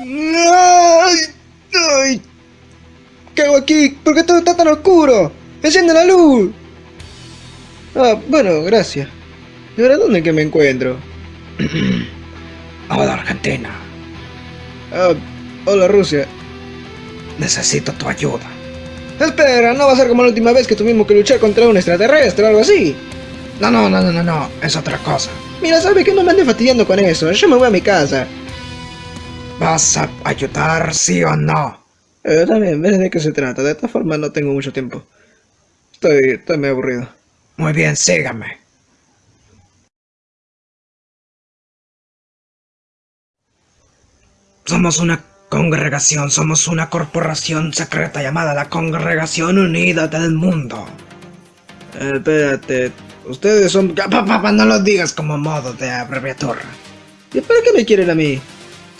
¡Ay! ¡Ay! ¿Qué hago aquí? ¿Por qué todo está tan oscuro? ¡Enciende la luz! Ah, bueno, gracias. ¿Y ahora dónde que me encuentro? Hola Argentina, Ah, hola Rusia. necesito tu ayuda. Espera, no va a ser como la última vez que tuvimos que luchar contra un extraterrestre o algo así. No, no, no, no, no, no, es otra cosa. Mira, sabe que no me ande fastidiando con eso. Yo me voy a mi casa. ¿Vas a ayudar, sí o no? Eh, también, ¿ves de qué se trata? De esta forma no tengo mucho tiempo. Estoy, estoy muy aburrido. Muy bien, sígame. Somos una congregación, somos una corporación secreta llamada la Congregación Unida del Mundo. Eh, espérate, ustedes son... Ya, pa, pa, pa, no lo digas como modo de abreviatura. ¿Y para qué me quieren a mí?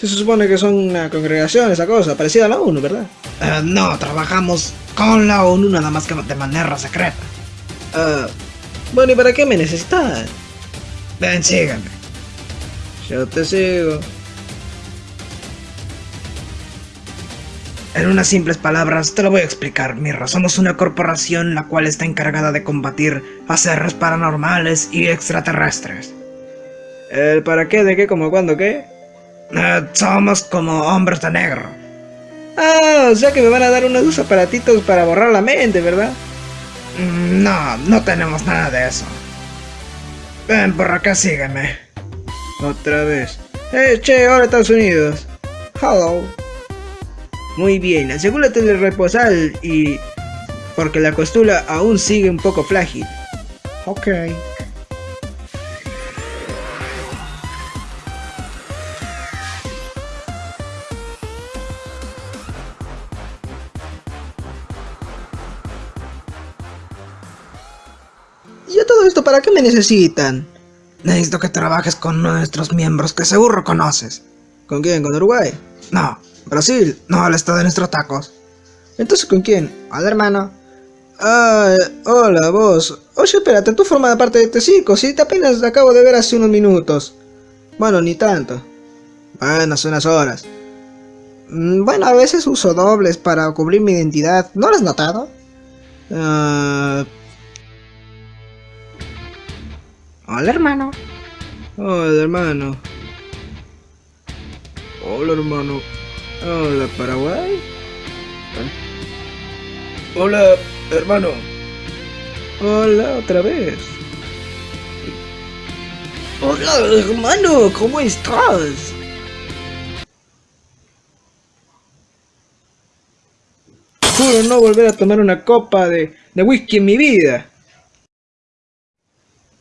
Se supone que son una congregación, esa cosa, parecida a la ONU, ¿verdad? Eh, no, trabajamos con la ONU nada más que de manera secreta. Ah, bueno, ¿y para qué me necesitan? Ven, sígueme. Yo te sigo. En unas simples palabras te lo voy a explicar, Mirra. Somos una corporación la cual está encargada de combatir a seres paranormales y extraterrestres. ¿El para qué? ¿De qué? ¿Cómo? ¿Cuándo? ¿Qué? Eh, somos como hombres de negro. Ah, o sea que me van a dar unos aparatitos para borrar la mente, ¿verdad? Mm, No, no tenemos nada de eso. Ven por acá, sígueme. Otra vez. Eh, che, ahora Estados Unidos. Hello. Muy bien, asegúrate de reposar y... Porque la costura aún sigue un poco frágil. Ok. ¿Y a todo esto para qué me necesitan? Necesito que trabajes con nuestros miembros que seguro conoces. ¿Con quién? ¿Con Uruguay? No, Brasil. No, el estado de nuestros tacos. Entonces, ¿con quién? Hola, hermano. Ah, hola, vos. Oye, espérate, tú formas parte de este circo, si te apenas acabo de ver hace unos minutos. Bueno, ni tanto. Bueno, hace unas horas. Mm, Bueno, a veces uso dobles para cubrir mi identidad. ¿No lo has notado? Ah, Hola, hermano. hola, hermano. Hola, hermano. Hola, Paraguay. Hola, hermano. Hola, otra vez. Hola, hermano, ¿cómo estás? Juro no volver a tomar una copa de, de whisky en mi vida.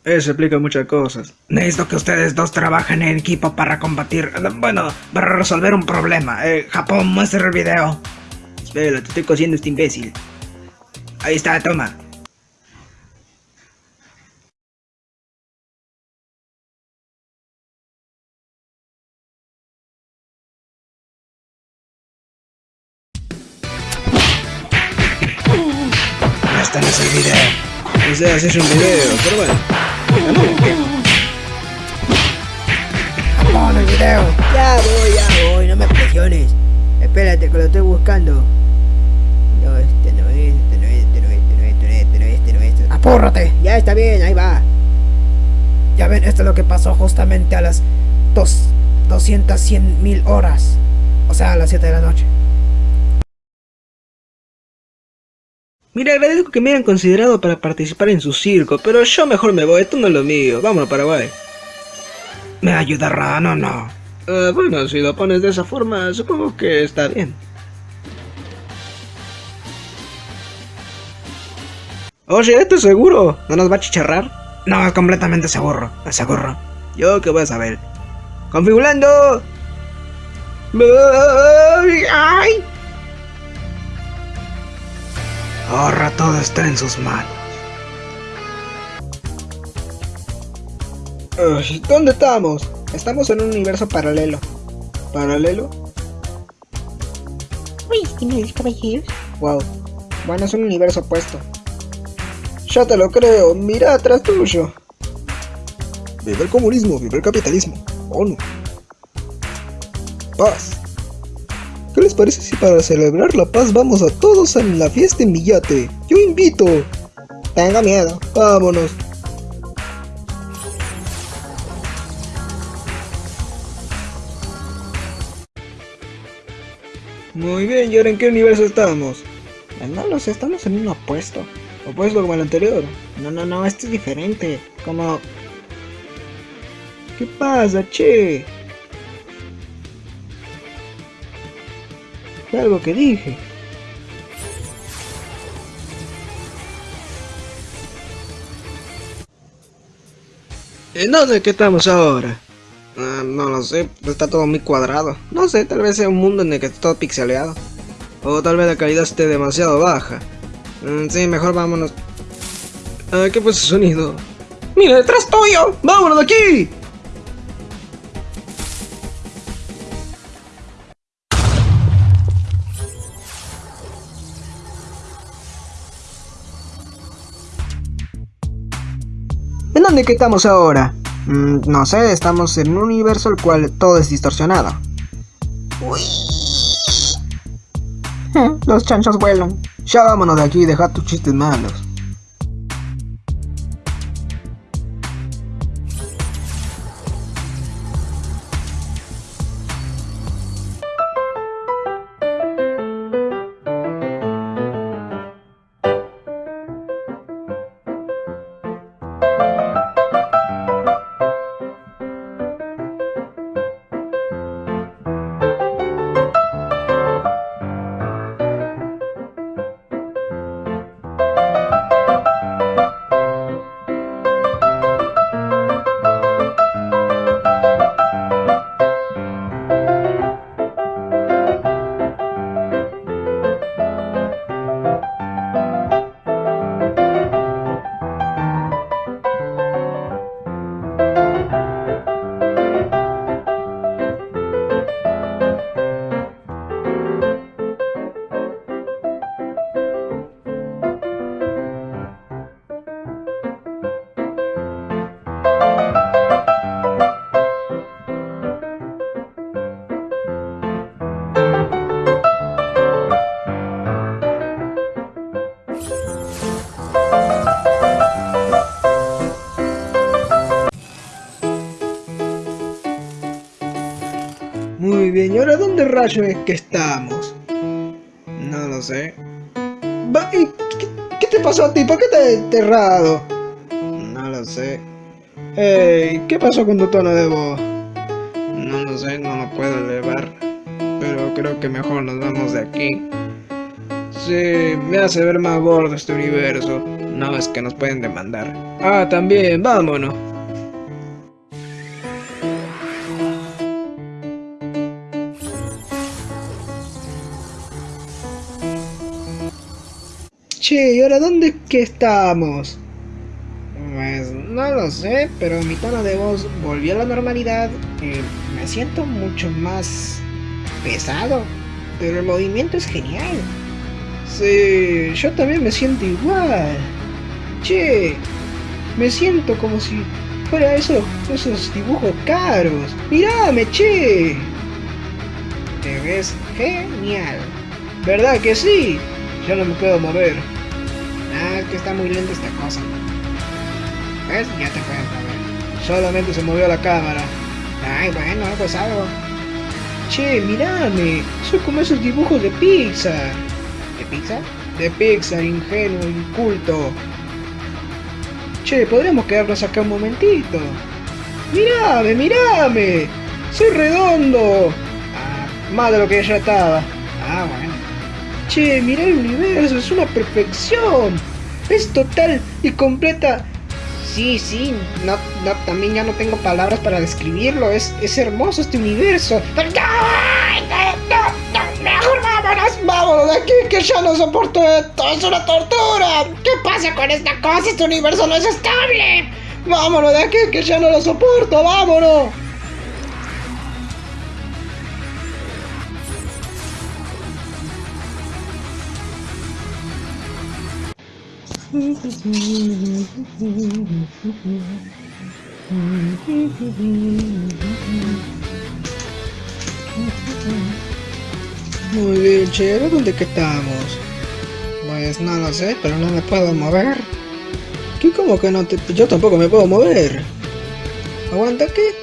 Eso explica muchas cosas. Necesito que ustedes dos trabajen en equipo para combatir... Bueno, para resolver un problema. Eh, Japón, muestra el video. Espera, te estoy cosiendo este imbécil. Ahí está, toma. Este no es el video. O sea, haces un video, video. Ya voy, ya voy, no me presiones. Espérate que lo estoy buscando. No, este no es, este no es, este no es, este no es, este no es, este no es, este no es. este no es. Apúrate. Ya está bien, ahí va. Ya ven, esto es lo que pasó justamente a las dos, 200, 100 mil horas. O sea, a las 7 de la noche. Mira, agradezco que me hayan considerado para participar en su circo, pero yo mejor me voy, esto no es lo mío. Vámonos, Paraguay. ¿Me ayudarán o no? Eh, bueno, si lo pones de esa forma, supongo que está bien. Oye, ¿esto es seguro? ¿No nos va a chicharrar? No, es completamente seguro. Es seguro. Yo qué voy a saber. ¡Configurando! ¡Ay! Ahora todo está en sus manos. ¿Dónde estamos? Estamos en un universo paralelo. ¿Paralelo? Uy, señores caballeros. Wow. Bueno, es un universo opuesto. Ya te lo creo, mira atrás tuyo. Vive el comunismo, vive el capitalismo. ONU. Paz. ¿Qué les parece si para celebrar la paz vamos a todos a la fiesta en mi yate? Yo invito. Tengo miedo. Vámonos. Muy bien, ¿y ahora en qué universo estamos? No lo sé, estamos en un opuesto. Opuesto como el anterior. No, no, no, este es diferente. Como... ¿Qué pasa, che? Fue algo que dije. ¿En dónde que estamos ahora? Ah, no lo sé, está todo muy cuadrado. No sé, tal vez sea un mundo en el que está todo pixeleado. O tal vez la calidad esté demasiado baja. Mm, sí, mejor vámonos. Ah, ¿Qué fue ese sonido? ¡Mira, detrás tuyo! ¡Vámonos de aquí! ¿En dónde que estamos ahora? Mm, no sé, estamos en un universo el cual todo es distorsionado. Uy. Los chanchos vuelan. Ya vámonos de aquí y deja tus chistes malos. Ahora dónde rayo es que estamos? No lo sé. ¿Qué, te pasó a ti? ¿Por qué te has enterrado? No lo sé. Ey, ¿qué pasó con tu tono de voz? No lo sé, no lo puedo elevar. Pero creo que mejor nos vamos de aquí. Sí, me hace ver más gordo este universo. No, es que nos pueden demandar. Ah, también, vámonos. Che, ¿y ahora dónde es que estamos? Pues no lo sé, pero mi tono de voz volvió a la normalidad. y me siento mucho más pesado, pero el movimiento es genial. Sí, yo también me siento igual. Che, me siento como si fuera eso, esos dibujos caros. Mírame, che. Te ves genial. ¿Verdad que sí? Yo no me puedo mover. Que está muy lenta esta cosa. ¿Ves? Ya te puedes mover. Solamente se movió la cámara. Ay, bueno, algo es algo. Che, mirame. Soy como esos dibujos de Pixar. ¿De Pixar? De Pixar, ingenuo, inculto. Che, podríamos quedarnos acá un momentito. Mirame, mirame. Soy redondo. Ah, más de lo que ya estaba. Ah, bueno. Che, mira el universo, es una perfección. Es total y completa. Sí, sí, no, no, también ya no tengo palabras para describirlo. Es, es hermoso este universo. Mejor vámonos, vámonos de aquí, que ya no soporto esto. Es una tortura. ¿Qué pasa con esta cosa? Este universo no es estable. Vámonos de aquí, que ya no lo soporto. Vámonos. Muy bien, chévere, ¿dónde que estamos? Pues no lo sé, pero no me puedo mover. ¿Qué como que no te...? Yo tampoco me puedo mover. Aguanta, ¿qué?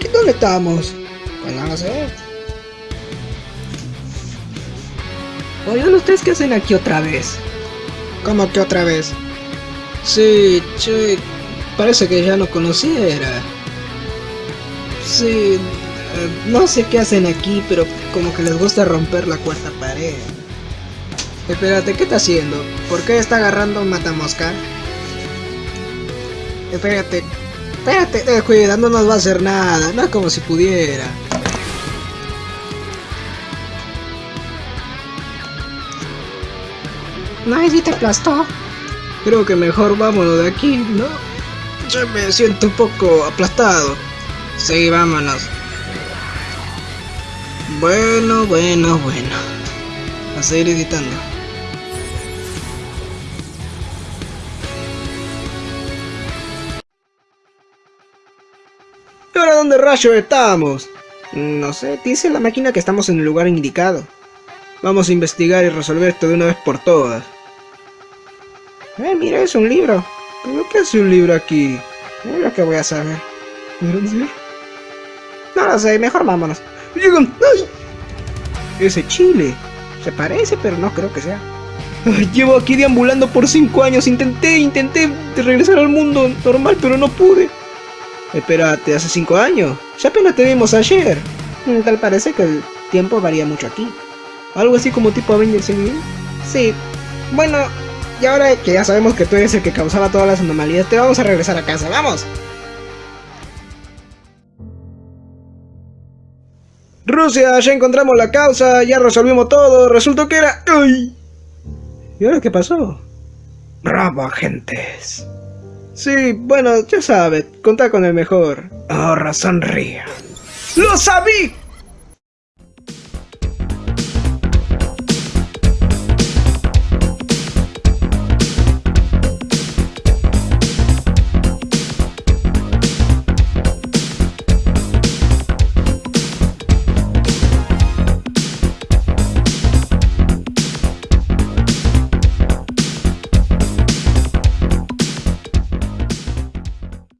¿Qué, dónde estamos? Pues no lo sé. Oigan, ¿ustedes qué hacen aquí otra vez? ¿Cómo que otra vez? Sí, che, parece que ya no conociera. Sí, eh, no sé qué hacen aquí, pero como que les gusta romper la cuarta pared. Espérate, ¿qué está haciendo? ¿Por qué está agarrando un matamosca? Espérate, espérate, eh, cuida, no nos va a hacer nada, no es como si pudiera. No, si te aplastó. Creo que mejor vámonos de aquí, ¿no? Yo me siento un poco aplastado. Sí, vámonos. Bueno, bueno, bueno. A seguir editando. ¿Y ahora dónde rayos estamos? No sé, dice la máquina que estamos en el lugar indicado. Vamos a investigar y resolver esto de una vez por todas. Eh, mira, es un libro. ¿Pero qué hace un libro aquí? Es lo que voy a saber. ¿No sé? No lo sé, mejor vámonos. ¡Ay! Ese chile. Se parece, pero no creo que sea. Llevo aquí deambulando por cinco años. Intenté, intenté regresar al mundo normal, pero no pude. Espérate, hace cinco años. Ya apenas te vimos ayer. Mm, Tal parece que el tiempo varía mucho aquí. Algo así como tipo Avengers Endgame. Sí. Bueno, y ahora que ya sabemos que tú eres el que causaba todas las anomalías, te vamos a regresar a casa. ¡Vamos! Rusia, ya encontramos la causa, ya resolvimos todo, resultó que era... ¡Ay! ¿Y ahora qué pasó? Bravo, agentes. Sí, bueno, ya sabes, contá con el mejor. Ahora sonría. ¡Lo sabí!